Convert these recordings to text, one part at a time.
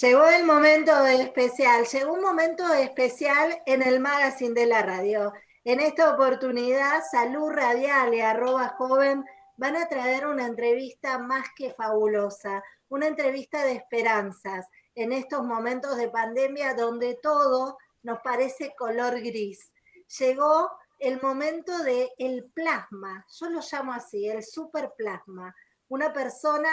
Llegó el momento especial, llegó un momento especial en el magazine de la radio. En esta oportunidad, Salud Radial y arroba joven van a traer una entrevista más que fabulosa, una entrevista de esperanzas en estos momentos de pandemia donde todo nos parece color gris. Llegó el momento del el plasma, yo lo llamo así, el superplasma, una persona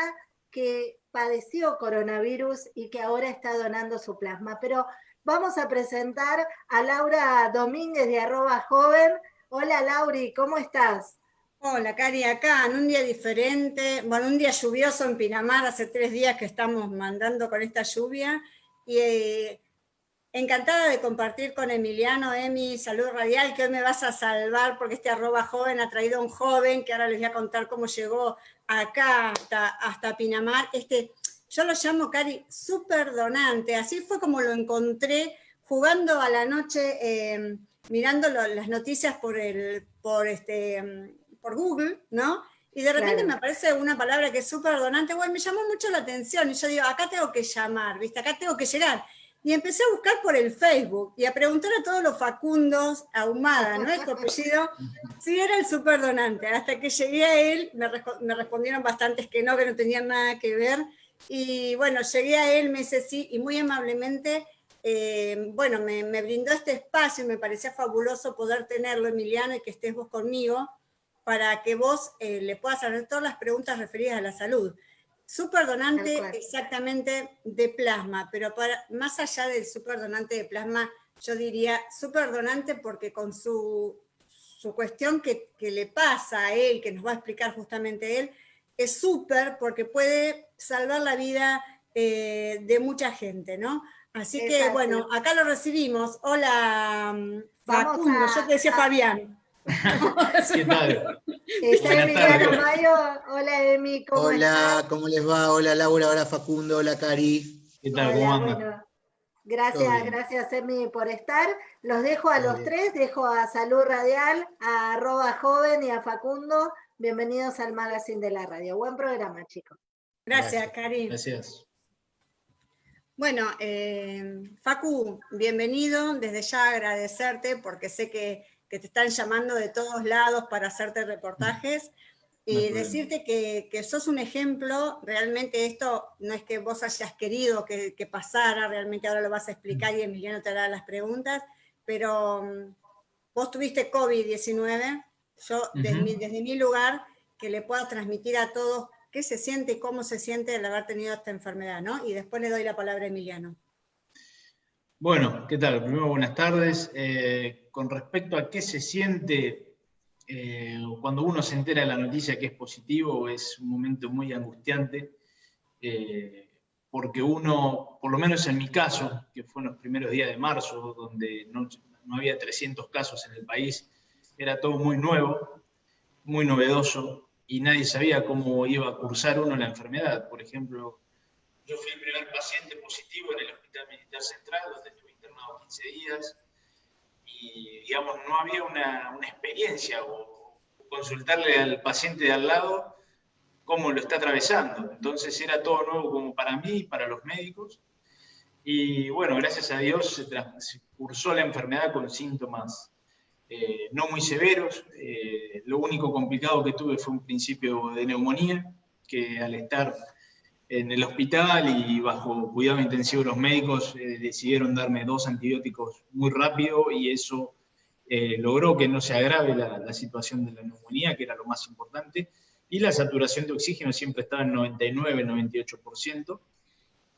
que padeció coronavirus y que ahora está donando su plasma. Pero vamos a presentar a Laura Domínguez de arroba joven. Hola Lauri, ¿cómo estás? Hola, Cari, acá en un día diferente, bueno, un día lluvioso en Pinamar, hace tres días que estamos mandando con esta lluvia, y eh, encantada de compartir con Emiliano, Emi, Salud Radial, que hoy me vas a salvar porque este arroba joven ha traído a un joven, que ahora les voy a contar cómo llegó acá hasta, hasta Pinamar, este, yo lo llamo, Cari, super donante, así fue como lo encontré jugando a la noche, eh, mirando las noticias por, el, por este por Google, ¿no? Y de repente me aparece una palabra que es súper donante, bueno, me llamó mucho la atención, y yo digo, acá tengo que llamar, ¿viste? Acá tengo que llegar. Y empecé a buscar por el Facebook y a preguntar a todos los Facundos, Ahumada, ¿no es tu apellido? Si era el súper donante. Hasta que llegué a él, me, respondieron bastantes que no, que no tenían nada que ver. Y bueno, llegué a él, me dice sí, y muy amablemente, eh, bueno, me, me brindó este espacio y me parecía fabuloso poder tenerlo, Emiliano, y que estés vos conmigo para que vos eh, le puedas hacer todas las preguntas referidas a la salud. Superdonante exactamente de plasma, pero para, más allá del superdonante de plasma, yo diría superdonante porque con su, su cuestión que, que, le pasa a él, que nos va a explicar justamente él, es súper porque puede salvar la vida eh, de mucha gente, ¿no? Así que, bueno, acá lo recibimos. Hola, Facundo, yo te decía Fabián. ¿Qué tal? Hola, Emi, ¿cómo Hola, ¿cómo les va? Hola, Laura, hola, Facundo, hola, Cari. ¿Qué tal? ¿Cómo andan? gracias, gracias, Emi, por estar. Los dejo a los tres, dejo a Salud Radial, a arroba joven y a Facundo. Bienvenidos al Magazine de la Radio. Buen programa, chicos. Gracias, Cari. Gracias. Bueno, eh, Facu, bienvenido. Desde ya agradecerte porque sé que que te están llamando de todos lados para hacerte reportajes. Y decirte que, que, sos un ejemplo, realmente esto no es que vos hayas querido que, que, pasara, realmente ahora lo vas a explicar y Emiliano te hará las preguntas, pero mm, vos tuviste COVID-19, yo desde, mi, desde, mi, lugar, que le pueda transmitir a todos qué se siente y cómo se siente el haber tenido esta enfermedad, ¿no? Y después le doy la palabra a Emiliano. Bueno, ¿qué tal? Primero, buenas tardes. Eh, con respecto a qué se siente eh, cuando uno se entera de la noticia que es positivo, es un momento muy angustiante, eh, porque uno, por lo menos en mi caso, que fue en los primeros días de marzo, donde no, no había 300 casos en el país, era todo muy nuevo, muy novedoso, y nadie sabía cómo iba a cursar uno la enfermedad. Por ejemplo, yo fui el primer paciente positivo en el Hospital Militar Central, donde estuve internado 15 días, y digamos, no había una, una experiencia o consultarle al paciente de al lado cómo lo está atravesando. Entonces era todo nuevo como para mí y para los médicos. Y bueno, gracias a Dios se, cursó la enfermedad con síntomas eh, no muy severos. Eh, lo único complicado que tuve fue un principio de neumonía, que al estar en el hospital y bajo cuidado intensivo los médicos eh, decidieron darme dos antibióticos muy rápido y eso eh, logró que no se agrave la, situación de la neumonía, que era lo más importante, y la saturación de oxígeno siempre estaba en 99-98%.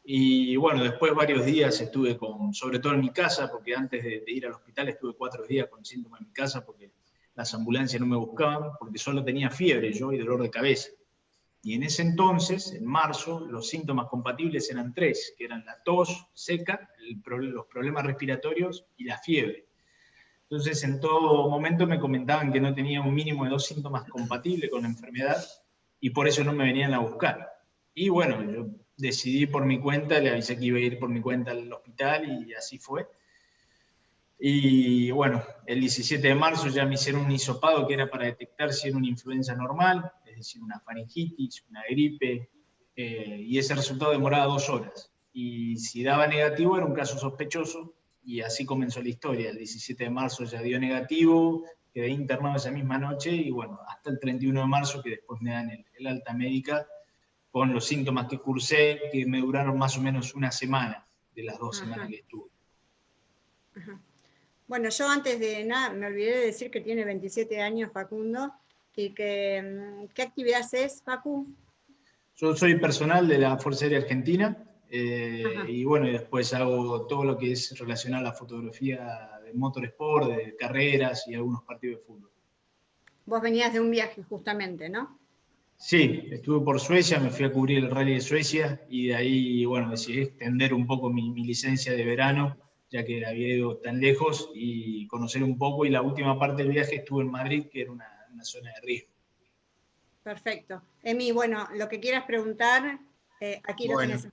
Y bueno, después varios días estuve con, sobre todo en mi casa, porque antes de, de ir al hospital estuve cuatro días con síntomas en mi casa porque las ambulancias no me buscaban, porque solo tenía fiebre yo y dolor de cabeza. Y en ese entonces, en marzo, los síntomas compatibles eran tres, que eran la tos seca, los problemas respiratorios y la fiebre. Entonces, en todo momento me comentaban que no tenía un mínimo de dos síntomas compatibles con la enfermedad y por eso no me venían a buscar. Y bueno, yo decidí por mi cuenta, le avisé que iba a ir por mi cuenta al hospital y así fue. Y bueno, el 17 de marzo ya me hicieron un hisopado que era para detectar si era una influenza normal, es decir, una faringitis, una gripe, eh, y ese resultado demoraba dos horas. y si daba negativo era un caso sospechoso, y así comenzó la historia. El 17 de marzo ya dio negativo, quedé internado esa misma noche, y bueno, hasta el 31 de marzo que después me dan el, alta médica con los síntomas que cursé, que me duraron más o menos una semana de las dos semanas que estuve. Bueno, yo antes de nada, me olvidé de decir que tiene 27 años Facundo, y que, mm, ¿qué actividad es, Facu? Yo soy personal de la Fuerza Aérea Argentina, eh, y bueno, y después hago todo lo que es relacionado a la fotografía de motorsport, de carreras y algunos partidos de fútbol. Vos venías de un viaje justamente, ¿no? Sí, estuve por Suecia, me fui a cubrir el rally de Suecia y de ahí, bueno, decidí extender un poco mi, mi licencia de verano ya que había ido tan lejos y conocer un poco. Y la última parte del viaje estuve en Madrid, que era una, zona de riesgo. Perfecto. Emi, bueno, lo que quieras preguntar, eh, aquí lo tenés.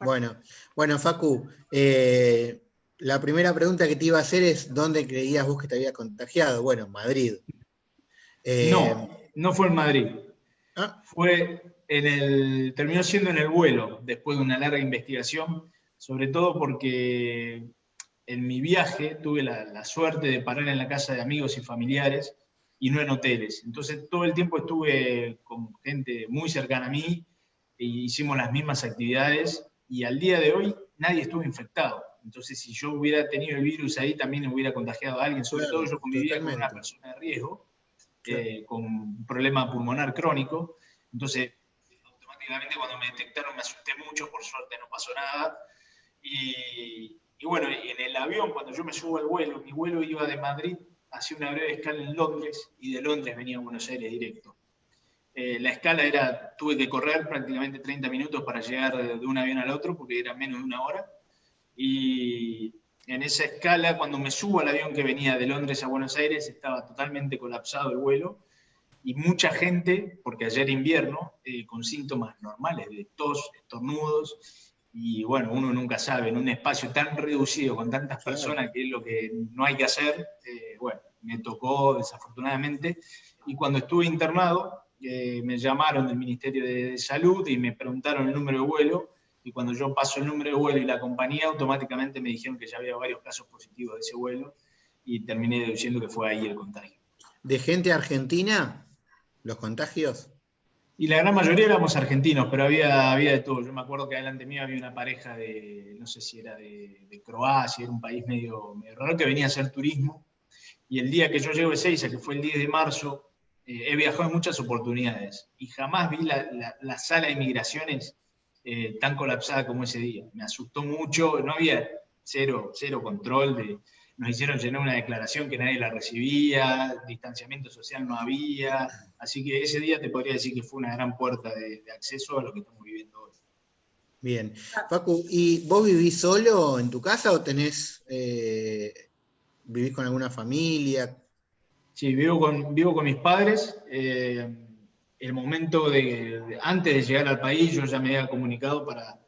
Bueno, bueno, Facu, eh, la primera pregunta que te iba a hacer es, ¿dónde creías vos que te había contagiado? Bueno, Madrid. Eh, no, no fue en Madrid. ¿Ah? Fue en el, terminó siendo en el vuelo, después de una larga investigación, sobre todo porque en mi viaje tuve la, suerte de parar en la casa de amigos y familiares y no en hoteles. Entonces todo el tiempo estuve con gente muy cercana a mí e hicimos las mismas actividades y al día de hoy nadie estuvo infectado. Entonces si yo hubiera tenido el virus ahí también hubiera contagiado a alguien, sobre todo yo convivía con una persona de riesgo, eh, con un problema pulmonar crónico. Entonces automáticamente cuando me detectaron me asusté mucho, por suerte no pasó nada. Y, y bueno, en el avión, cuando yo me subo al vuelo, mi vuelo iba de Madrid hacia una breve escala en Londres y de Londres venía a Buenos Aires directo. Eh, la escala era, tuve que correr prácticamente 30 minutos para llegar de un avión al otro porque era menos de una hora. Y en esa escala, cuando me subo al avión que venía de Londres a Buenos Aires, estaba totalmente colapsado el vuelo y mucha gente, porque ayer invierno, eh, con síntomas normales de tos, estornudos, y bueno, uno nunca sabe, en un espacio tan reducido con tantas personas, que es lo que no hay que hacer, eh, bueno, me tocó desafortunadamente, y cuando estuve internado, eh, me llamaron del Ministerio de Salud y me preguntaron el número de vuelo, y cuando yo paso el número de vuelo y la compañía, automáticamente me dijeron que ya había varios casos positivos de ese vuelo, y terminé deduciendo que fue ahí el contagio. ¿De gente argentina los contagios? Y la gran mayoría éramos argentinos, pero había, había de todo. Yo me acuerdo que adelante mío había una pareja de, no sé si era de, Croacia, era un país medio, raro, que venía a hacer turismo. Y el día que yo llego de Seiza, que fue el 10 de marzo, eh, he viajado en muchas oportunidades y jamás vi la, sala de migraciones eh, tan colapsada como ese día. Me asustó mucho, no había cero, cero control de, nos hicieron llenar una declaración que nadie la recibía, distanciamiento social no había, así que ese día te podría decir que fue una gran puerta de, acceso a lo que estamos viviendo hoy. Bien. Facu, ¿y vos vivís solo en tu casa o tenés, eh, vivís con alguna familia? Sí, vivo con, vivo con mis padres. Eh, el momento de, antes de llegar al país, yo ya me había comunicado para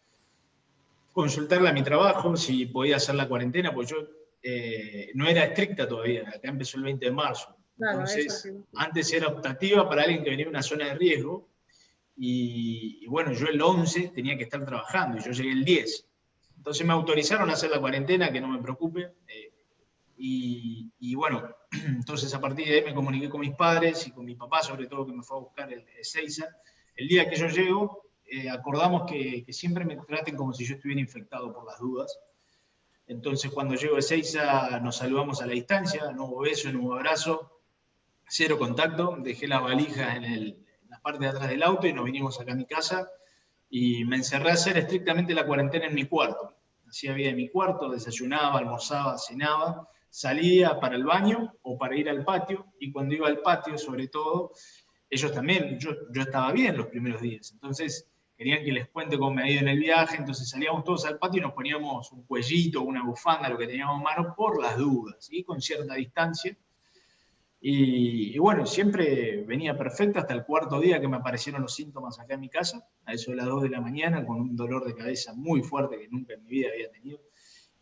consultarle a mi trabajo si podía hacer la cuarentena, pues yo eh, no era estricta todavía, acá empezó el 20 de marzo. Entonces, antes era optativa para alguien que venía de una zona de riesgo, y, bueno, yo el 11 tenía que estar trabajando, y yo llegué el 10. Entonces me autorizaron a hacer la cuarentena, que no me preocupe, eh, y, bueno, entonces a partir de ahí me comuniqué con mis padres y con mi papá, sobre todo que me fue a buscar el, Seiza. El día que yo llego, eh, acordamos que, que siempre me traten como si yo estuviera infectado por las dudas, entonces, cuando llego a Ezeiza, nos saludamos a la distancia, no hubo beso, no hubo abrazo, cero contacto. Dejé las valijas en, la parte de atrás del auto y nos vinimos acá a mi casa y me encerré a hacer estrictamente la cuarentena en mi cuarto. Hacía vida en mi cuarto, desayunaba, almorzaba, cenaba, salía para el baño o para ir al patio y cuando iba al patio, sobre todo, ellos también, yo, yo estaba bien los primeros días. Entonces, querían que les cuente cómo me ha ido en el viaje, entonces salíamos todos al patio y nos poníamos un cuellito, una bufanda, lo que teníamos en mano, por las dudas, y con cierta distancia. Y, bueno, siempre venía perfecto hasta el cuarto día que me aparecieron los síntomas acá en mi casa, a eso de las 2 de la mañana, con un dolor de cabeza muy fuerte que nunca en mi vida había tenido.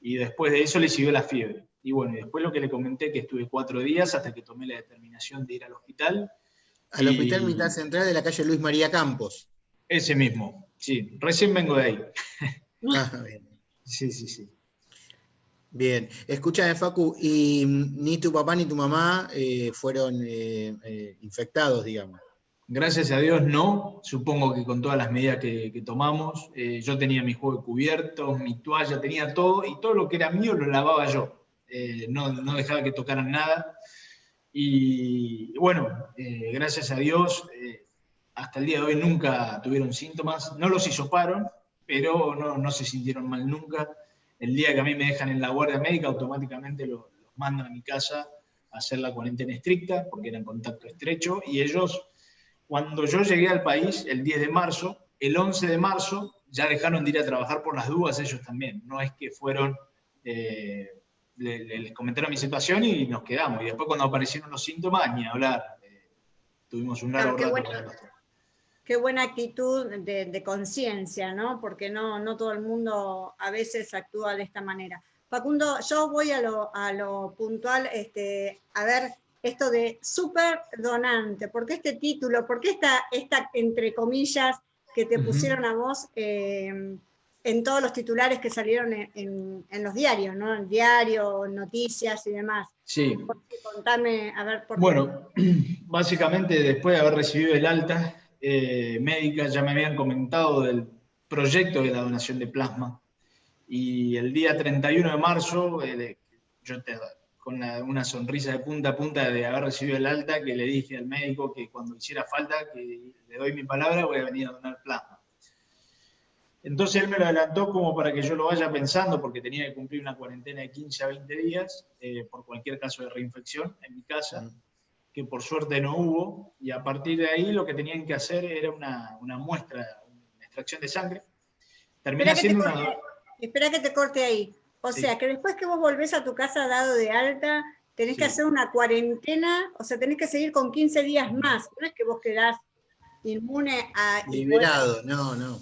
Y después de eso le siguió la fiebre. Y bueno, después lo que le comenté, que estuve cuatro días hasta que tomé la determinación de ir al hospital. Al Hospital Militar Central de la calle Luis María Campos. Ese mismo, sí, recién vengo de ahí. Ah, bien. Sí, sí, sí. Bien, escúchame Facu, y ni tu papá ni tu mamá eh, fueron eh, eh, infectados, digamos. Gracias a Dios no, supongo que con todas las medidas que, tomamos, yo tenía mi juego cubierto, mi toalla, tenía todo, y todo lo que era mío lo lavaba yo, no, no, dejaba que tocaran nada. Y bueno, gracias a Dios, hasta el día de hoy nunca tuvieron síntomas, no los hisoparon, pero no, no se sintieron mal nunca. El día que a mí me dejan en la guardia médica, automáticamente los, mandan a mi casa a hacer la cuarentena estricta, porque era en contacto estrecho, y ellos, cuando yo llegué al país, el 10 de marzo, el 11 de marzo, ya dejaron de ir a trabajar por las dudas ellos también, no es que fueron, eh, les comentaron mi situación y nos quedamos, y después cuando aparecieron los síntomas, ni hablar, eh, tuvimos un largo rato con el qué buena actitud de, conciencia, ¿no? Porque no, no todo el mundo a veces actúa de esta manera. Facundo, yo voy a lo, puntual, este, a ver esto de súper donante, ¿por qué este título? ¿Por qué esta, esta entre comillas, que te pusieron a vos em, en todos los titulares que salieron en, los diarios, ¿no? Diario, noticias y demás. Sí. Contame, a ver, por Bueno, básicamente después de haber recibido el alta, eh, médicas ya me habían comentado del proyecto de la donación de plasma. Y el día 31 de marzo, eh, yo con una sonrisa de punta a punta de haber recibido el alta, que le dije al médico que cuando hiciera falta, que le doy mi palabra, voy a venir a donar plasma. Entonces él me lo adelantó como para que yo lo vaya pensando, porque tenía que cumplir una cuarentena de 15 a 20 días eh, por cualquier caso de reinfección en mi casa que por suerte no hubo, y a partir de ahí lo que tenían que hacer era una, muestra, una extracción de sangre. Termina siendo una... Espera que te corte ahí. O sea, que después que vos volvés a tu casa dado de alta, tenés que hacer una cuarentena, o sea, tenés que seguir con 15 días más. No es que vos quedás inmune a... Liberado, no, no.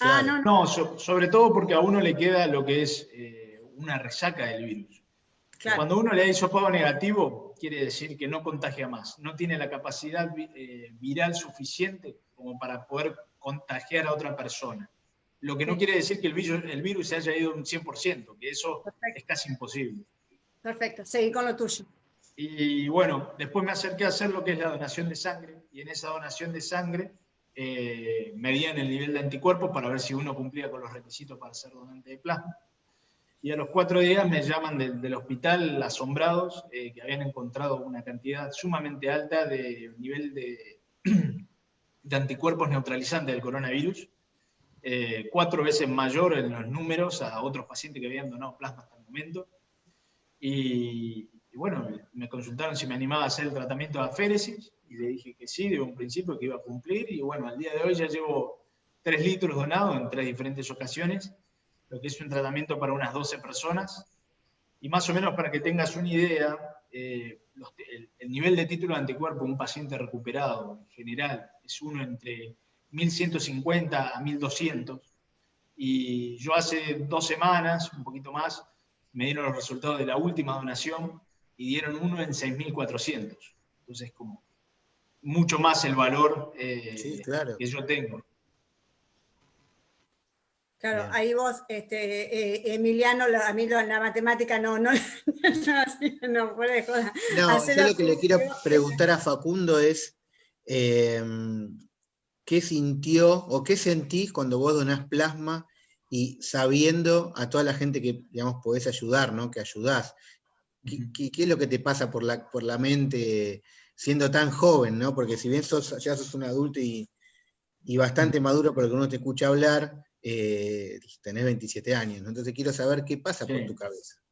Ah, no, no. sobre todo porque a uno le queda lo que es eh, una resaca del virus. Cuando uno le da hisopado negativo, quiere decir que no contagia más, no tiene la capacidad eh, viral suficiente como para poder contagiar a otra persona. Lo que no quiere decir que el virus, el virus se haya ido un 100%, que eso es casi imposible. Perfecto, seguí con lo tuyo. Y bueno, después me acerqué a hacer lo que es la donación de sangre, y en esa donación de sangre eh, medían el nivel de anticuerpos para ver si uno cumplía con los requisitos para ser donante de plasma y a los cuatro días me llaman del hospital asombrados, eh, que habían encontrado una cantidad sumamente alta de nivel de, de anticuerpos neutralizantes del coronavirus, eh, cuatro veces mayor en los números a otros pacientes que habían donado plasma hasta el momento. Y, bueno, me consultaron si me animaba a hacer el tratamiento de aféresis, y le dije que sí, de un principio que iba a cumplir, y bueno, al día de hoy ya llevo tres litros donados en tres diferentes ocasiones, lo que es un tratamiento para unas 12 personas. Y más o menos para que tengas una idea, eh, el, nivel de título de anticuerpo de un paciente recuperado en general es uno entre 1150 a 1200. Y yo hace dos semanas, un poquito más, me dieron los resultados de la última donación y dieron uno en 6400. Entonces, como mucho más el valor eh, que yo tengo. Claro, ahí vos, este, eh, Emiliano, a mí la matemática no, no, no, no puede joder. No, yo lo que le quiero preguntar a Facundo es, em, ¿qué sintió o qué sentís cuando vos donás plasma y sabiendo a toda la gente que, digamos, podés ayudar, ¿no? Que ayudás? ¿Qué, es lo que te pasa por la, por la mente siendo tan joven, ¿no? Porque si bien sos, ya sos un adulto y, y bastante maduro, porque uno te escucha hablar, eh, tenés 27 años, entonces quiero saber qué pasa por tu cabeza.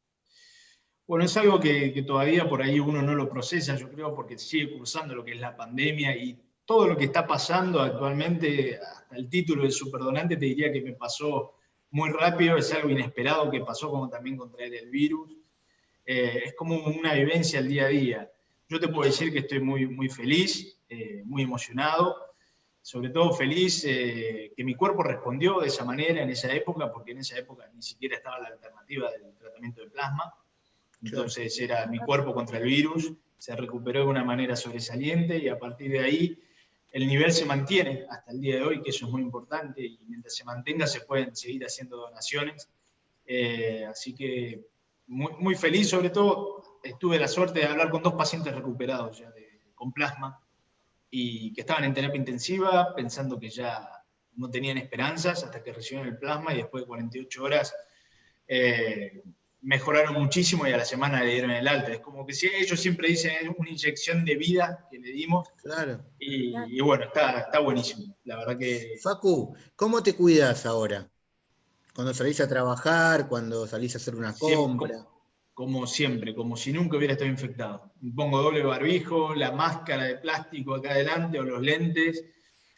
Bueno, es algo que, todavía por ahí uno no lo procesa, yo creo, porque sigue cursando lo que es la pandemia y todo lo que está pasando actualmente, hasta el título de superdonante te diría que me pasó muy rápido, es algo inesperado que pasó como también contraer el virus. Eh, es como una vivencia al día a día. Yo te puedo decir que estoy muy, muy feliz, eh, muy emocionado, sobre todo feliz eh, que mi cuerpo respondió de esa manera en esa época, porque en esa época ni siquiera estaba la alternativa del tratamiento de plasma. Entonces era mi cuerpo contra el virus, se recuperó de una manera sobresaliente y a partir de ahí el nivel se mantiene hasta el día de hoy, que eso es muy importante, y mientras se mantenga se pueden seguir haciendo donaciones. Eh, así que muy, muy, feliz, sobre todo estuve la suerte de hablar con dos pacientes recuperados ya con plasma y que estaban en terapia intensiva pensando que ya no tenían esperanzas hasta que recibieron el plasma y después de 48 horas eh, mejoraron muchísimo y a la semana le dieron el alta. Es como que si ellos siempre dicen es una inyección de vida que le dimos. Claro. Y, bueno, está, está buenísimo. La verdad que. Facu, ¿cómo te cuidas ahora? Cuando salís a trabajar, cuando salís a hacer una compra. Como, siempre, como si nunca hubiera estado infectado. Pongo doble barbijo, la máscara de plástico acá adelante o los lentes,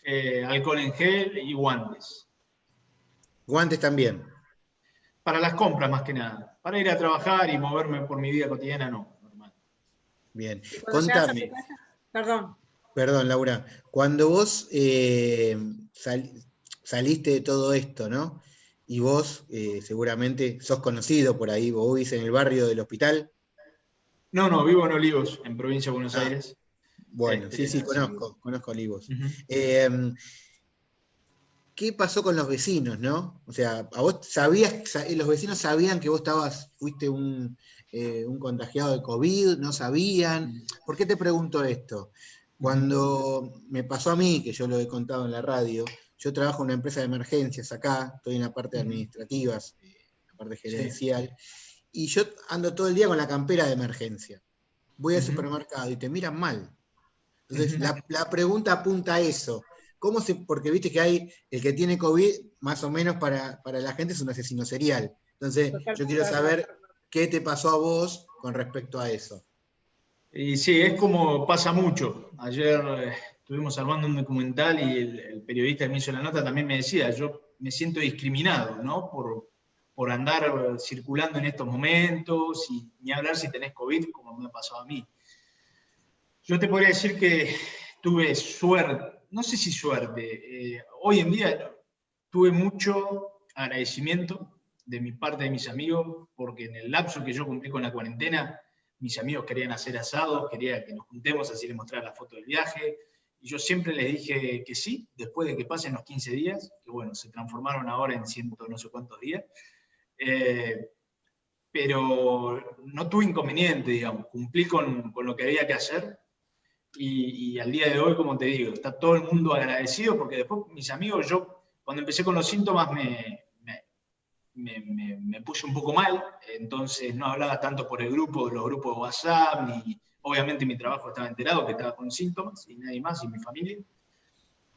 eh, alcohol en gel y guantes. Guantes también. Para las compras más que nada. Para ir a trabajar y moverme por mi vida cotidiana, no. Normal. Bien. Contame. Perdón. Perdón, Laura. Cuando vos eh, saliste de todo esto, ¿no? Y vos eh, seguramente sos conocido por ahí, vos vivís en el barrio del hospital. No, no, vivo en Olivos, en provincia de Buenos ah, Aires. Bueno, sí, sí, conozco, conozco Olivos. ¿qué pasó con los vecinos, no? O sea, a vos sabías, los vecinos sabían que vos estabas, fuiste eh, un, contagiado de COVID, no sabían. ¿Por qué te pregunto esto? Cuando me pasó a mí, que yo lo he contado en la radio, yo trabajo en una empresa de emergencias acá, estoy en la parte administrativa, eh, la parte gerencial, y yo ando todo el día con la campera de emergencia. Voy al supermercado y te miran mal. Entonces, la, la pregunta apunta a eso ¿Cómo se, porque viste que hay el que tiene COVID, más o menos para, la gente es un asesino serial. Entonces, yo quiero saber qué te pasó a vos con respecto a eso. Y sí, es como pasa mucho. Ayer eh, estuvimos armando un documental y el, periodista que me hizo la nota también me decía, yo me siento discriminado, ¿no? Por, por andar circulando en estos momentos ni hablar si tenés COVID, como me ha pasado a mí. Yo te podría decir que tuve suerte, no sé si suerte, eh, hoy en día tuve mucho agradecimiento de mi parte de mis amigos, porque en el lapso que yo cumplí con la cuarentena, mis amigos querían hacer asados, querían que nos juntemos, así les mostrar la foto del viaje, y yo siempre les dije que sí, después de que pasen los 15 días, que bueno, se transformaron ahora en ciento no sé cuántos días, eh, pero no tuve inconveniente, digamos, cumplí con, con lo que había que hacer, y, al día de hoy, como te digo, está todo el mundo agradecido porque después mis amigos, yo cuando empecé con los síntomas me, me, me, puse un poco mal, entonces no hablaba tanto por el grupo, los grupos de WhatsApp, ni obviamente mi trabajo estaba enterado que estaba con síntomas y nadie más, y mi familia.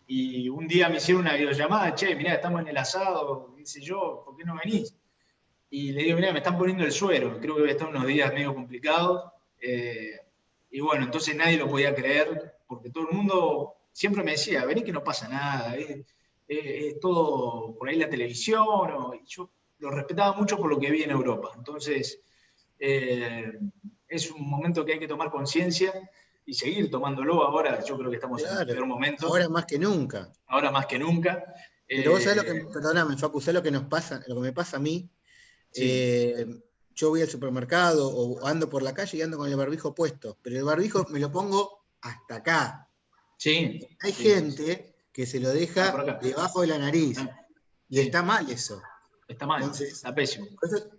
Y un día me hicieron una videollamada, che, mirá, estamos en el asado, dice yo, ¿por qué no venís? Y le digo, mirá, me están poniendo el suero, creo que voy a estar unos días medio complicados. Eh, y bueno, entonces nadie lo podía creer, porque todo el mundo siempre me decía, vení que no pasa nada, es, todo por ahí la televisión, y yo lo respetaba mucho por lo que vi en Europa. Entonces, eh, es un momento que hay que tomar conciencia y seguir tomándolo ahora, yo creo que estamos en el peor momento. Ahora más que nunca. Ahora más que nunca. Pero vos sabés lo que, eh, perdóname, Facu, sabés lo que nos pasa, lo que me pasa a mí. Eh, yo voy al supermercado o ando por la calle y ando con el barbijo puesto, pero el barbijo me lo pongo hasta acá. Sí. Hay gente que se lo deja debajo de la nariz ah, y está mal eso. Está mal, está pésimo.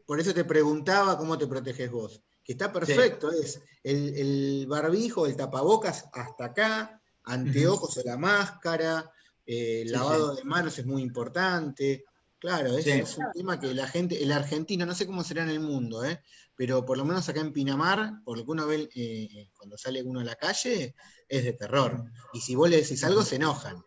Por eso, te preguntaba cómo te proteges vos. Que está perfecto, es el, barbijo, el tapabocas hasta acá, anteojos o la máscara, eh, lavado de manos es muy importante. Claro, ese es un tema que la gente, el argentino, no sé cómo será en el mundo, ¿eh? pero por lo menos acá en Pinamar, por lo que uno ve eh, cuando sale uno a la calle, es de terror. Y si vos le decís algo, se enojan.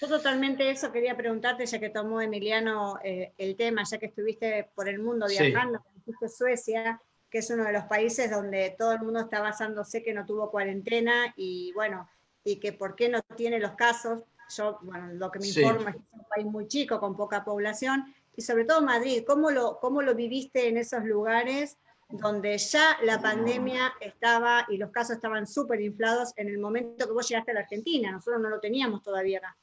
Yo totalmente eso quería preguntarte, ya que tomó Emiliano eh, el tema, ya que estuviste por el mundo viajando, sí. Suecia, que es uno de los países donde todo el mundo está basándose que no tuvo cuarentena y bueno, y que por qué no tiene los casos, yo, bueno, lo que me informa es que es un país muy chico, con poca población, y sobre todo Madrid, ¿cómo lo, cómo lo viviste en esos lugares donde ya la pandemia estaba y los casos estaban súper inflados en el momento que vos llegaste a la Argentina? Nosotros no lo teníamos todavía acá.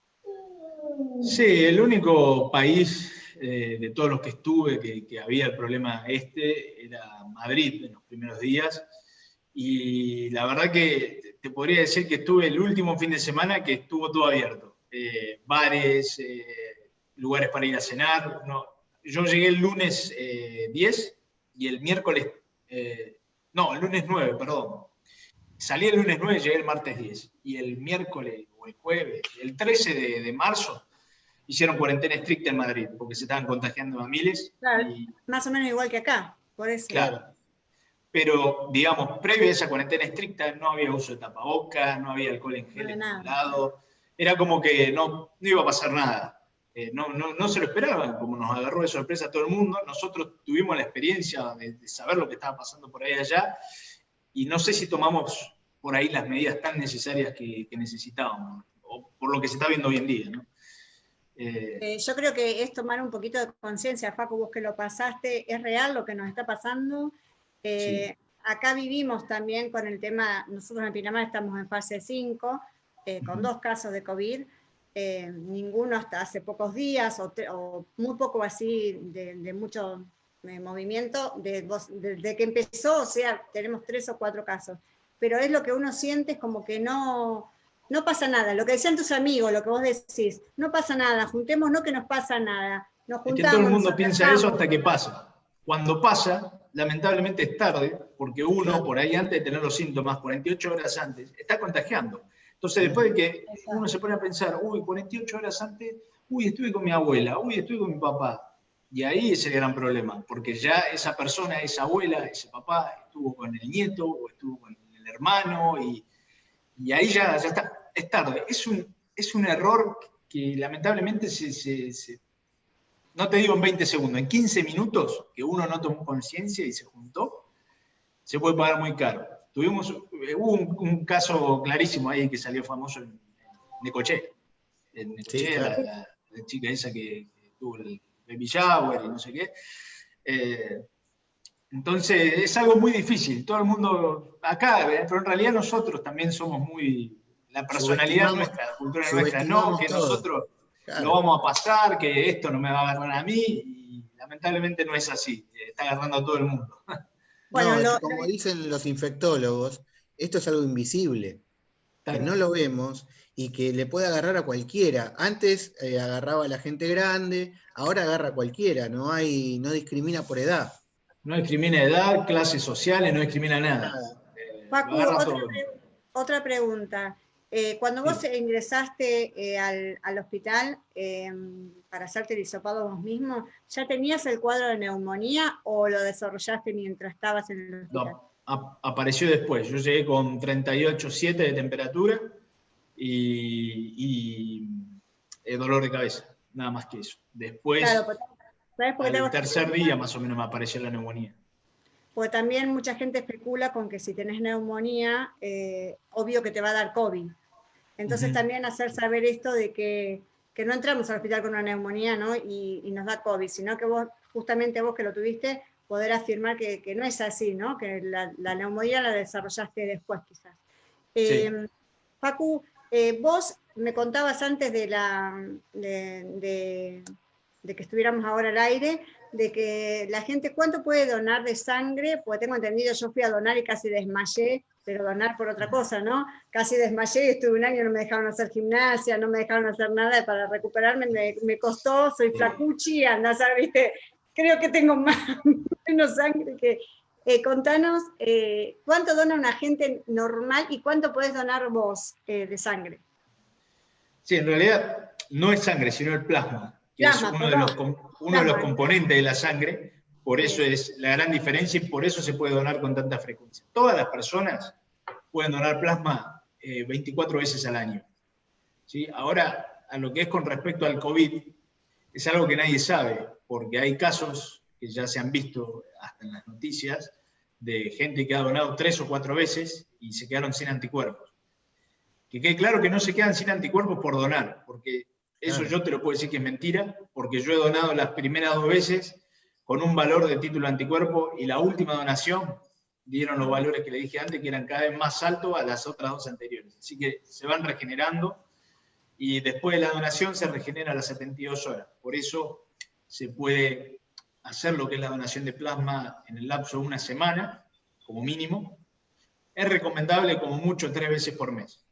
Sí, el único país eh, de todos los que estuve que, había el problema este era Madrid en los primeros días. Y la verdad que te podría decir que estuve el último fin de semana que estuvo todo abierto. bares, lugares para ir a cenar. No. Yo llegué el lunes 10 y el miércoles, no, el lunes 9, perdón. Salí el lunes 9, llegué el martes 10. Y el miércoles o el jueves, el 13 de marzo, hicieron cuarentena estricta en Madrid, porque se estaban contagiando a miles. Claro, más o menos igual que acá, por eso. Claro. Pero, digamos, previo a esa cuarentena estricta no había uso de tapabocas, no había alcohol en gel en ningún lado. Era como que no, no iba a pasar nada. Eh, no, no, no, se lo esperaban, como nos agarró de sorpresa a todo el mundo. Nosotros tuvimos la experiencia de, saber lo que estaba pasando por ahí allá y no sé si tomamos por ahí las medidas tan necesarias que, que necesitábamos, o por lo que se está viendo hoy en día. ¿no? Eh, eh, yo creo que es tomar un poquito de conciencia, Facu, vos que lo pasaste, es real lo que nos está pasando. Eh, acá vivimos también con el tema, nosotros en Pinamar estamos en fase 5, con dos casos de COVID, ninguno hasta hace pocos días, o, muy poco así de, mucho movimiento, desde que empezó, o sea, tenemos tres o cuatro casos. Pero es lo que uno siente, es como que no, no pasa nada. Lo que decían tus amigos, lo que vos decís, no pasa nada, juntémonos que nos pasa nada. Nos juntamos, es que todo el mundo piensa eso hasta que pasa. Cuando pasa, lamentablemente es tarde, porque uno, por ahí antes de tener los síntomas, 48 horas antes, está contagiando. Entonces, después de que uno se pone a pensar, uy, 48 horas antes, uy, estuve con mi abuela, uy, estuve con mi papá. Y ahí es el gran problema, porque ya esa persona, esa abuela, ese papá, estuvo con el nieto o estuvo con el hermano, y, y ahí ya, ya está es tarde. Es un, es un error que lamentablemente se, no te digo en 20 segundos, en 15 minutos que uno no tomó conciencia y se juntó, se puede pagar muy caro. Tuvimos, eh, hubo un, caso clarísimo ahí que salió famoso en, Necoché. En Necoché, la, chica esa que, tuvo el baby shower y no sé qué. Eh, entonces es algo muy difícil. Todo el mundo acá, eh, pero en realidad nosotros también somos muy, la personalidad nuestra, la cultura nuestra, no, que nosotros lo vamos a pasar, que esto no me va a agarrar a mí, y lamentablemente no es así, está agarrando a todo el mundo. Bueno, como dicen los infectólogos, esto es algo invisible, que no lo vemos y que le puede agarrar a cualquiera. Antes eh, agarraba a la gente grande, ahora agarra a cualquiera, no hay, no discrimina por edad. No discrimina edad, clases sociales, no discrimina nada. nada. otra pregunta. Eh, cuando vos ingresaste eh, al, hospital em, para hacerte el hisopado vos mismo, ¿ya tenías el cuadro de neumonía o lo desarrollaste mientras estabas en el hospital? No, apareció después. Yo llegué con 38,7 de temperatura y, y eh, dolor de cabeza, nada más que eso. Después, el tercer día más o menos me apareció la neumonía. Porque también mucha gente especula con que si tenés neumonía, obvio que te va a dar COVID. Entonces también hacer saber esto de que, no entramos al hospital con una neumonía ¿no? y, nos da COVID, sino que vos, justamente vos que lo tuviste, poder afirmar que, no es así, ¿no? que la, neumonía la desarrollaste después quizás. Em, Facu, eh, vos me contabas antes de, la, de, de, que estuviéramos ahora al aire, de que la gente, ¿cuánto puede donar de sangre? Porque tengo entendido, yo fui a donar y casi desmayé pero donar por otra cosa, ¿no? Casi desmayé, estuve un año, no me dejaron hacer gimnasia, no me dejaron hacer nada, para recuperarme me, costó, soy flacuchi, andás a viste, creo que tengo más, menos sangre que... Eh, contanos, eh, ¿cuánto dona una gente normal y cuánto puedes donar vos eh, de sangre? Sí, en realidad no es sangre, sino el plasma, que es uno, de los, uno de los componentes de la sangre, por eso es la gran diferencia y por eso se puede donar con tanta frecuencia. Todas las personas pueden donar plasma 24 eh, veces al año. ¿Sí? Ahora, a lo que es con respecto al COVID, es algo que nadie sabe, porque hay casos que ya se han visto hasta en las noticias de gente que ha donado tres o cuatro veces y se quedaron sin anticuerpos. Que quede claro que no se quedan sin anticuerpos por donar, porque eso yo te lo puedo decir que es mentira, porque yo he donado las primeras dos veces con un valor de título anticuerpo y la última donación dieron los valores que le dije antes, que eran cada vez más altos a las otras dos anteriores. Así que se van regenerando y después de la donación se regenera a las 72 horas. Por eso se puede hacer lo que es la donación de plasma en el lapso de una semana, como mínimo, es recomendable como mucho tres veces por mes.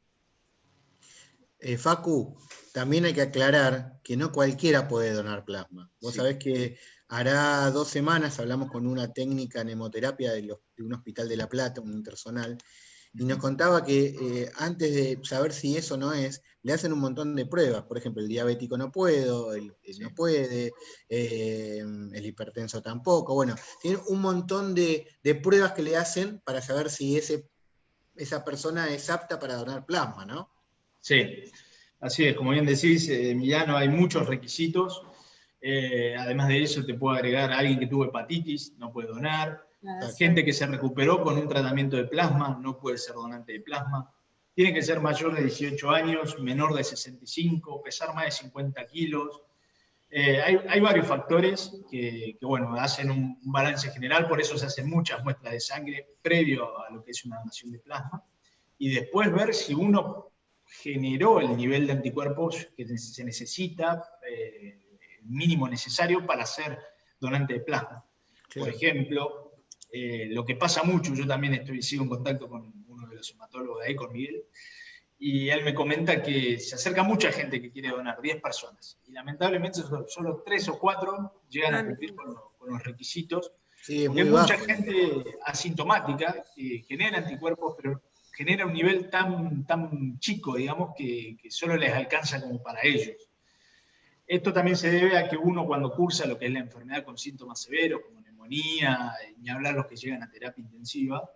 Eh, Facu, también hay que aclarar que no cualquiera puede donar plasma. Vos sabés que hará dos semanas hablamos con una técnica en hemoterapia de, un hospital de La Plata, un intersonal, y nos contaba que eh, antes de saber si eso no es, le hacen un montón de pruebas. Por ejemplo, el diabético no puedo, el, no puede, eh, el hipertenso tampoco. Bueno, tienen un montón de, pruebas que le hacen para saber si ese, esa persona es apta para donar plasma, ¿no? Sí, así es. Como bien decís, eh, Emiliano, hay muchos requisitos. además de eso, te puedo agregar a alguien que tuvo hepatitis, no puede donar la gente que se recuperó con un tratamiento de plasma no puede ser donante de plasma. Tiene que ser mayor de 18 años, menor de 65, pesar más de 50 kilos. Eh, hay, varios factores que, bueno, hacen un, balance general, por eso se hacen muchas muestras de sangre previo a lo que es una donación de plasma, y después ver si uno generó el nivel de anticuerpos que se necesita, eh, el mínimo necesario para ser donante de plasma. Por ejemplo, eh, lo que pasa mucho, yo también estoy, sigo en contacto con uno de los hematólogos de ahí, con Miguel, y él me comenta que se acerca mucha gente que quiere donar, 10 personas, y lamentablemente solo 3 o 4 llegan a cumplir con, los requisitos, sí, porque hay mucha gente asintomática que genera anticuerpos, pero genera un nivel tan, tan chico, digamos, que, que solo les alcanza como para ellos. Esto también se debe a que uno cuando cursa lo que es la enfermedad con síntomas severos, como ni hablar los que llegan a terapia intensiva,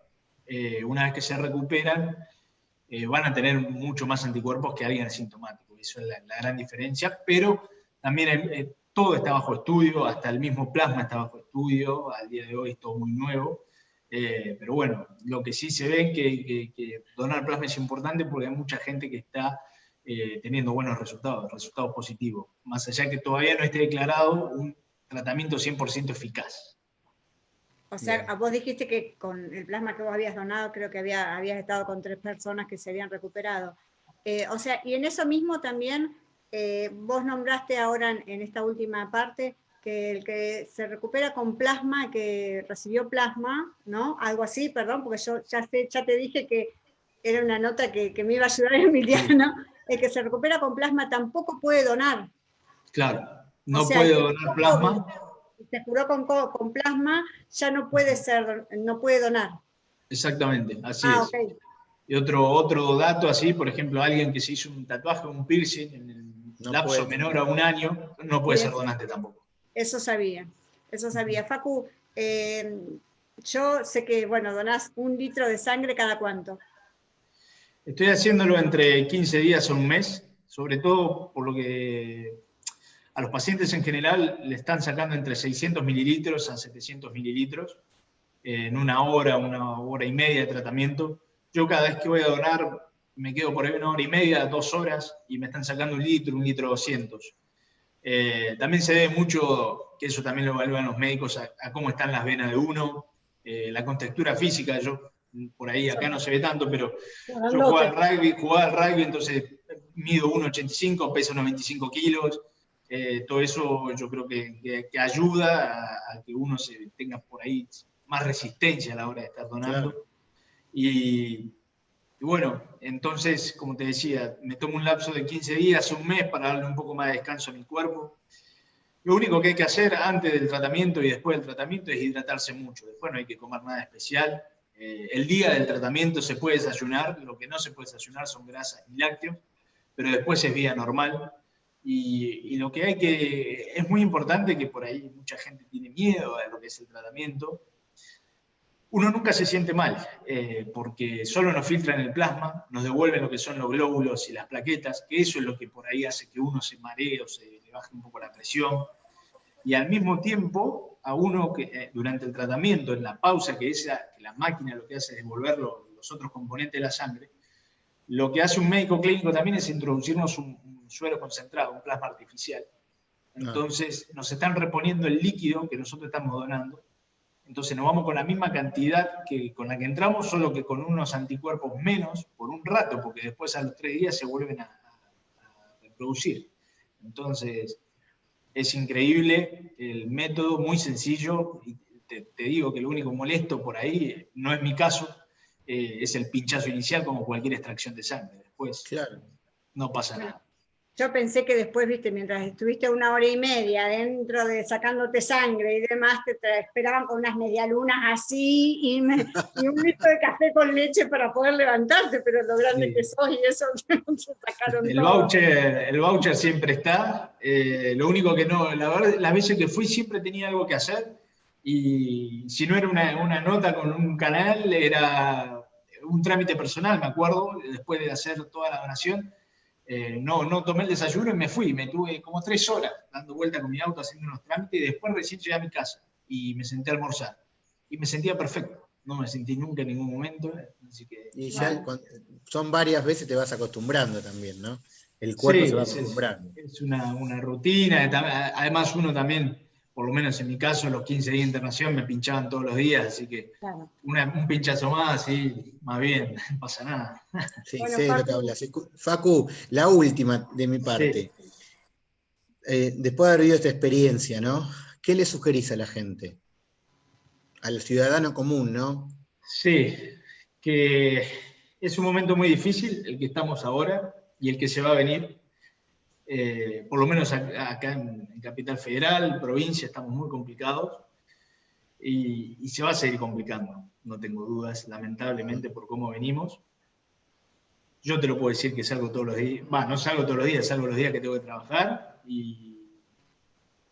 eh, una vez que se recuperan, eh, van a tener mucho más anticuerpos que alguien asintomático. Eso es la, gran diferencia, pero también eh, todo está bajo estudio, hasta el mismo plasma está bajo estudio, al día de hoy es todo muy nuevo. Pero bueno, lo que sí se ve es que, que, donar plasma es importante porque hay mucha gente que está teniendo buenos resultados, resultados positivos, más allá que todavía no esté declarado un tratamiento 100% eficaz. O sea, vos dijiste que con el plasma que vos habías donado, creo que había, habías estado con tres personas que se habían recuperado. Eh, o sea, y en eso mismo también, eh, vos nombraste ahora en, esta última parte que el que se recupera con plasma, que recibió plasma, ¿no? Algo así, perdón, porque yo ya, sé, ya te dije que era una nota que, me iba a ayudar Emiliano, el que se recupera con plasma tampoco puede donar. Claro, no puede donar plasma se curó con, con, plasma, ya no puede ser, no puede donar. Exactamente, así ah, es. Y otro, otro dato así, por ejemplo, alguien que se hizo un tatuaje, un piercing en el lapso menor a un año, no puede ser donante tampoco. Eso sabía, eso sabía. Facu, eh, yo sé que, bueno, donás un litro de sangre cada cuánto. Estoy haciéndolo entre 15 días o un mes, sobre todo por lo que a los pacientes en general le están sacando entre 600 mililitros a 700 mililitros en una hora, una hora y media de tratamiento. Yo cada vez que voy a donar me quedo por ahí una hora y media, dos horas, y me están sacando un litro, un litro 200. Eh, también se debe mucho, que eso también lo evalúan los médicos, a, cómo están las venas de uno, eh, la contextura física, yo por ahí acá no se ve tanto, pero yo jugaba al rugby, jugaba al rugby, entonces mido 1,85, peso 95 kilos, eh, todo eso yo creo que, ayuda a, que uno se tenga por ahí más resistencia a la hora de estar donando. Y, bueno, entonces, como te decía, me tomo un lapso de 15 días, un mes para darle un poco más de descanso a mi cuerpo. Lo único que hay que hacer antes del tratamiento y después del tratamiento es hidratarse mucho. Después no hay que comer nada especial. Eh, el día del tratamiento se puede desayunar, lo que no se puede desayunar son grasas y lácteos, pero después es vida normal. Y, lo que hay que, es muy importante que por ahí mucha gente tiene miedo a lo que es el tratamiento, uno nunca se siente mal, eh, porque solo nos filtran el plasma, nos devuelven lo que son los glóbulos y las plaquetas, que eso es lo que por ahí hace que uno se maree o se le baje un poco la presión. Y al mismo tiempo, a uno que eh, durante el tratamiento, en la pausa, que, esa, que la máquina lo que hace es devolver los otros componentes de la sangre, lo que hace un médico clínico también es introducirnos un, suero concentrado, un plasma artificial. Entonces nos están reponiendo el líquido que nosotros estamos donando. Entonces nos vamos con la misma cantidad que con la que entramos, solo que con unos anticuerpos menos por un rato, porque después a los tres días se vuelven a, reproducir. Entonces es increíble el método, muy sencillo. Y te, te digo que lo único molesto por ahí no es mi caso, eh, es el pinchazo inicial como cualquier extracción de sangre. Después claro. no pasa nada. Yo pensé que después, viste, mientras estuviste una hora y media dentro de sacándote sangre y demás, te, esperaban con unas medialunas así y, un litro de café con leche para poder levantarte, pero lo grande que sos y eso se sacaron el Voucher, el voucher siempre está. Eh, lo único que no, la verdad, las veces que fui siempre tenía algo que hacer y si no era una, una nota con un canal, era un trámite personal, me acuerdo, después de hacer toda la donación eh, no, no tomé el desayuno y me fui. Me tuve como tres horas dando vuelta con mi auto haciendo unos trámites y después recién llegué a mi casa y me senté a almorzar. Y me sentía perfecto. No me sentí nunca en ningún momento. y ya son varias veces te vas acostumbrando también, ¿no? El cuerpo se va acostumbrando. Es, es una, una, rutina. Además, uno también por lo menos en mi caso, los 15 días de internación me pinchaban todos los días, así que un pinchazo más, sí, más bien, no pasa nada. Sí, sé lo que hablas. Facu, la última de mi parte. Eh, después de haber vivido esta experiencia, ¿no? ¿Qué le sugerís a la gente? Al ciudadano común, ¿no? Sí, que es un momento muy difícil el que estamos ahora y el que se va a venir eh, por lo menos acá en, Capital Federal, provincia, estamos muy complicados y, se va a seguir complicando, no tengo dudas, lamentablemente, por cómo venimos. Yo te lo puedo decir que salgo todos los días, bueno, no salgo todos los días, salgo los días que tengo que trabajar y,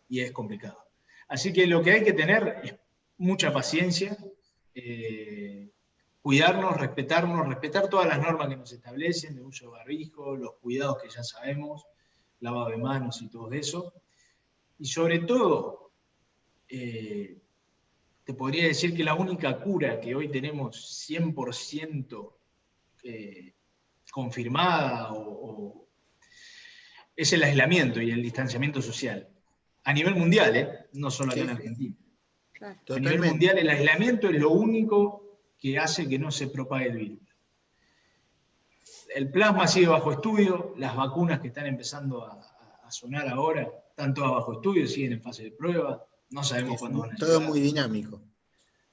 es complicado. Así que lo que hay que tener es mucha paciencia, eh, cuidarnos, respetarnos, respetar todas las normas que nos establecen de uso de barbijo, los cuidados que ya sabemos, lavado de manos y todo eso. Y sobre todo, eh, te podría decir que la única cura que hoy tenemos 100% eh, confirmada es el aislamiento y el distanciamiento social. A nivel mundial, ¿eh? no solo aquí en Argentina. A nivel mundial el aislamiento es lo único que hace que no se propague el virus el plasma sigue bajo estudio, las vacunas que están empezando a, sonar ahora están todas bajo estudio, siguen en fase de prueba, no sabemos cuándo van a Todo muy dinámico.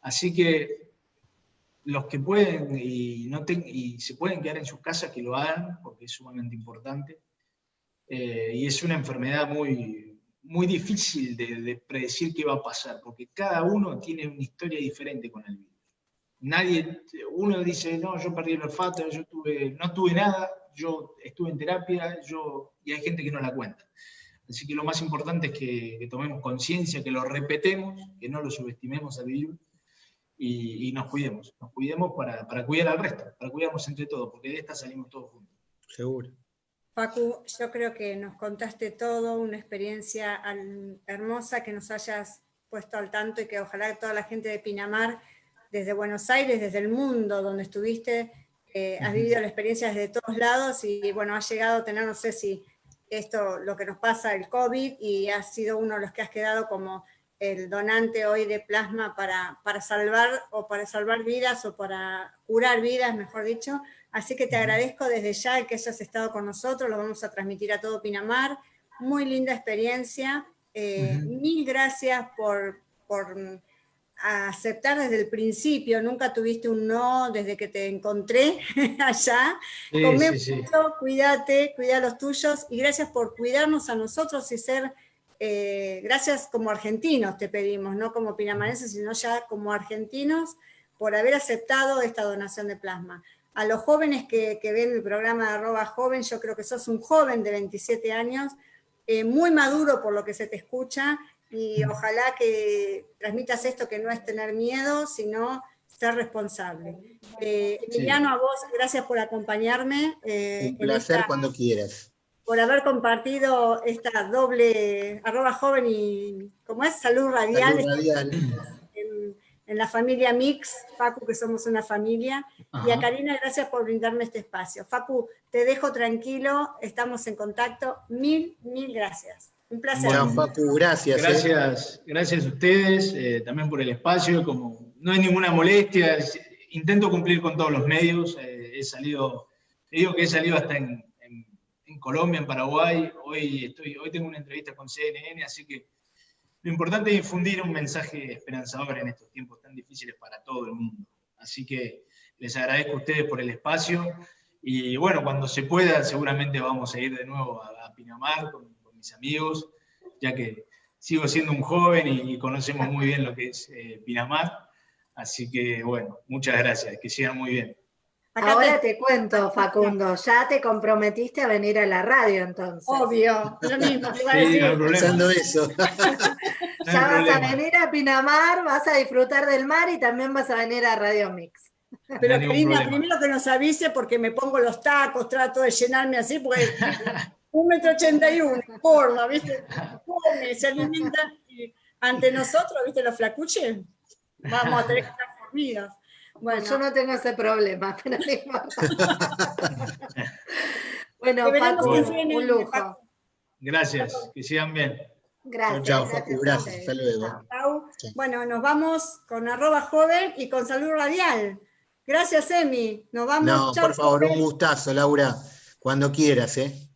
Así que los que pueden y, no y se pueden quedar en sus casas, que lo hagan, porque es sumamente importante. Eh, y es una enfermedad muy, muy difícil de, de predecir qué va a pasar, porque cada uno tiene una historia diferente con el virus nadie, uno dice, no, yo perdí el olfato, yo tuve, no tuve nada, yo estuve en terapia, yo, y hay gente que no la cuenta. Así que lo más importante es que, tomemos conciencia, que lo repetemos, que no lo subestimemos al virus y, nos cuidemos, nos cuidemos para, para, cuidar al resto, para cuidarnos entre todos, porque de esta salimos todos juntos. Seguro. Pacu, yo creo que nos contaste todo, una experiencia hermosa, que nos hayas puesto al tanto y que ojalá toda la gente de Pinamar desde Buenos Aires, desde el mundo donde estuviste, eh, has vivido la experiencia desde todos lados y bueno, has llegado a tener, no sé si esto, lo que nos pasa, el COVID, y has sido uno de los que has quedado como el donante hoy de plasma para, para salvar o para salvar vidas o para curar vidas, mejor dicho. Así que te agradezco desde ya el que hayas estado con nosotros, lo vamos a transmitir a todo Pinamar. Muy linda experiencia. Eh, mil gracias por, por a aceptar desde el principio, nunca tuviste un no desde que te encontré allá. Sí, mucho, cuídate, cuida a los tuyos y gracias por cuidarnos a nosotros y ser, eh, gracias como argentinos te pedimos, no como pinamarenses, sino ya como argentinos por haber aceptado esta donación de plasma. A los jóvenes que, ven el programa de arroba joven, yo creo que sos un joven de 27 años, eh, muy maduro por lo que se te escucha, y ojalá que transmitas esto que no es tener miedo, sino ser responsable. Eh, Emiliano, a vos, gracias por acompañarme. Eh, Un placer cuando quieras. Por haber compartido esta doble, arroba joven y, ¿cómo es? Salud radial. En, la familia Mix, Facu, que somos una familia. Y a Karina, gracias por brindarme este espacio. Facu, te dejo tranquilo, estamos en contacto. Mil, mil gracias. Un placer. gracias. ¿eh? Gracias, gracias a ustedes, eh, también por el espacio. Como no hay ninguna molestia, intento cumplir con todos los medios. Eh, he salido, te digo que he salido hasta en, Colombia, en Paraguay. Hoy, estoy, hoy tengo una entrevista con CNN, así que lo importante es difundir un mensaje esperanzador en estos tiempos tan difíciles para todo el mundo. Así que les agradezco a ustedes por el espacio. Y bueno, cuando se pueda, seguramente vamos a ir de nuevo a, Pinamar con, mis amigos, ya que sigo siendo un joven y, conocemos muy bien lo que es eh, Pinamar. Así que bueno, muchas gracias, que sigan muy bien. Ahora te... cuento, Facundo, ya te comprometiste a venir a la radio entonces. Obvio, lo mismo, te iba a decir. Pensando eso. ya vas a venir a Pinamar, vas a disfrutar del mar y también vas a venir a Radio Mix. Pero Karina, primero que nos avise porque me pongo los tacos, trato de llenarme así, porque un metro ochenta y uno, forma, ¿viste? Come, se alimenta y ante nosotros, ¿viste? Los flacuches, vamos a tener que estar formidas. Bueno, yo no tengo ese problema, pero bueno, Paco, un lujo. Gracias, que sigan bien. Gracias. Chao, Facu, gracias. Hasta luego. Bueno, nos vamos con arroba joven y con salud radial. Gracias, Emi. Nos vamos. No, por favor, un gustazo, Laura. Cuando quieras, ¿eh?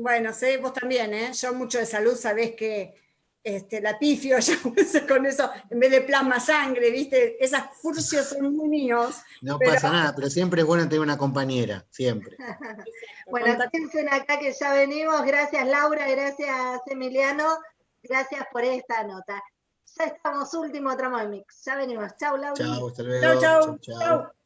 Bueno, sé, vos también, ¿eh? Yo mucho de salud, sabés que este, la pifio, yo con eso, en vez de plasma sangre, ¿viste? Esas furcios son muy míos. No pasa nada, pero siempre es bueno tener una compañera, siempre. bueno, piensen acá que ya venimos. Gracias Laura, gracias Emiliano, gracias por esta nota. Ya estamos, último tramo de mix. Ya venimos. Chau, Laura. Chau, hasta luego. chau. chau. chau.